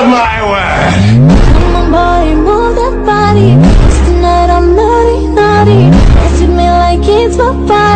of my work! Come on, boy, move that body. 'Cause tonight I'm naughty, naughty. You treat me like it's my party.